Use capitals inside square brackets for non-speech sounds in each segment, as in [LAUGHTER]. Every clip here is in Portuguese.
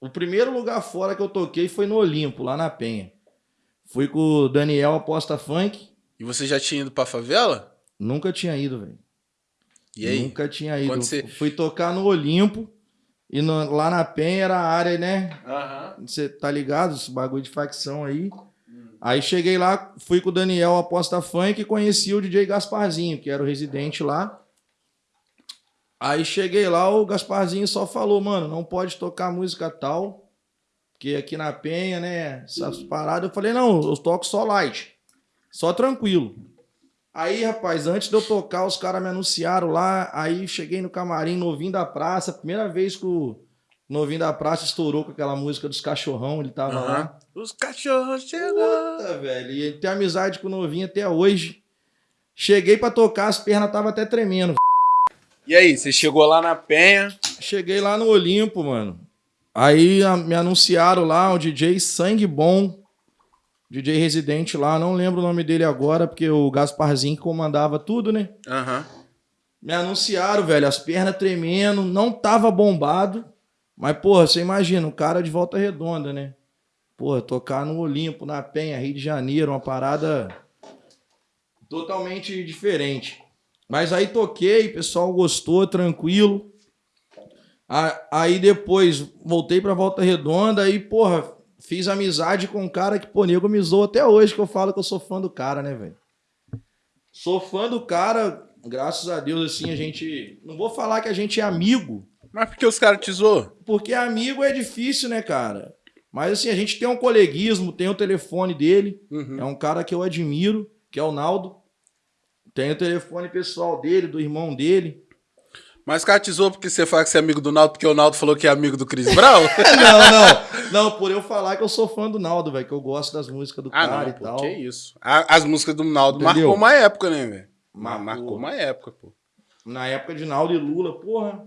O primeiro lugar fora que eu toquei foi no Olimpo, lá na Penha. Fui com o Daniel Aposta Funk. E você já tinha ido pra favela? Nunca tinha ido, velho. E aí? Nunca tinha ido. Você- Fui tocar no Olimpo. E no- lá na Penha era a área, né? Aham. Você tá ligado? Esse bagulho de facção aí. Aí cheguei lá, fui com o Daniel Aposta Funk e conheci o DJ Gasparzinho, que era o residente lá. Aí cheguei lá, o Gasparzinho só falou, mano, não pode tocar música tal, porque aqui na Penha, né, essas paradas. Eu falei, não, eu toco só light, só tranquilo. Aí, rapaz, antes de eu tocar, os caras me anunciaram lá, aí cheguei no camarim, novinho da praça, primeira vez que o novinho da praça estourou com aquela música dos cachorrão, ele tava lá. Aham. Os cachorros chegam. Puta, velho. E tem amizade com o novinho até hoje. Cheguei pra tocar, as pernas tava até tremendo. E aí, você chegou lá na Penha. Cheguei lá no Olimpo, mano. Aí a- me anunciaram lá o DJ Sangue Bom. DJ residente lá, não lembro o nome dele agora, porque o Gasparzinho comandava tudo, né? Aham. Me anunciaram, velho, as pernas tremendo, não tava bombado. Mas, porra, você imagina, um cara de volta redonda, né? Porra, tocar no Olimpo, na Penha, Rio de Janeiro, uma parada totalmente diferente. Mas aí toquei, o pessoal gostou, tranquilo. Aí depois voltei pra Volta Redonda aí, porra, fiz amizade com um cara que, pô, nego me zoou até hoje que eu falo que eu sou fã do cara, né, velho? Sou fã do cara, graças a Deus, assim, a gente. Não vou falar que a gente é amigo, Mas por que os caras te zoam? porque amigo é difícil, né, cara? Mas assim, a gente tem um coleguismo, tem o telefone dele, Uhum. é um cara que eu admiro, que é o Naldo. Tem o telefone pessoal dele, do irmão dele. Mas zoam porque você fala que você é amigo do Naldo, porque o Naldo falou que é amigo do Chris Brown? [LAUGHS] não, não. Não, por eu falar que eu sou fã do Naldo, velho, que eu gosto das músicas do ah, cara não, e pô, tal. que isso. As músicas do Naldo Entendeu? marcou uma época, né, velho? Ma- Marcou. Marcou uma época, pô. Na época de Naldo e Lula, porra.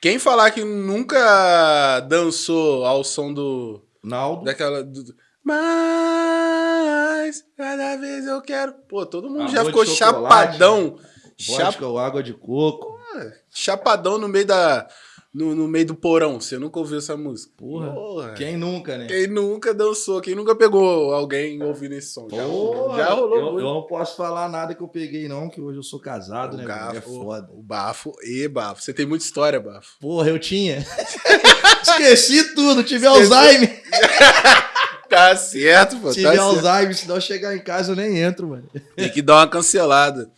Quem falar que nunca dançou ao som do. Naldo. daquela. Do- mas cada vez eu quero. Pô, todo mundo Amor já ficou chapadão. Chap, Vodka ou água de coco. chapadão no meio da. No, no meio do porão. Você nunca ouviu essa música? Porra. Porra. Quem nunca, né? Quem nunca dançou, quem nunca pegou alguém ouvindo esse som? Já, Porra, já rolou. Eu, eu não posso falar nada que eu peguei, não, que hoje eu sou casado, o né? gafo? É foda. O bafo e bafo. Você tem muita história, bafo. Porra, eu tinha. [LAUGHS] Esqueci tudo, tive Alzheimer. [LAUGHS] Tá certo, pô. Tive Tá certo. Alzheimer, senão eu chegar em casa eu nem entro, mano. Tem que dar uma cancelada.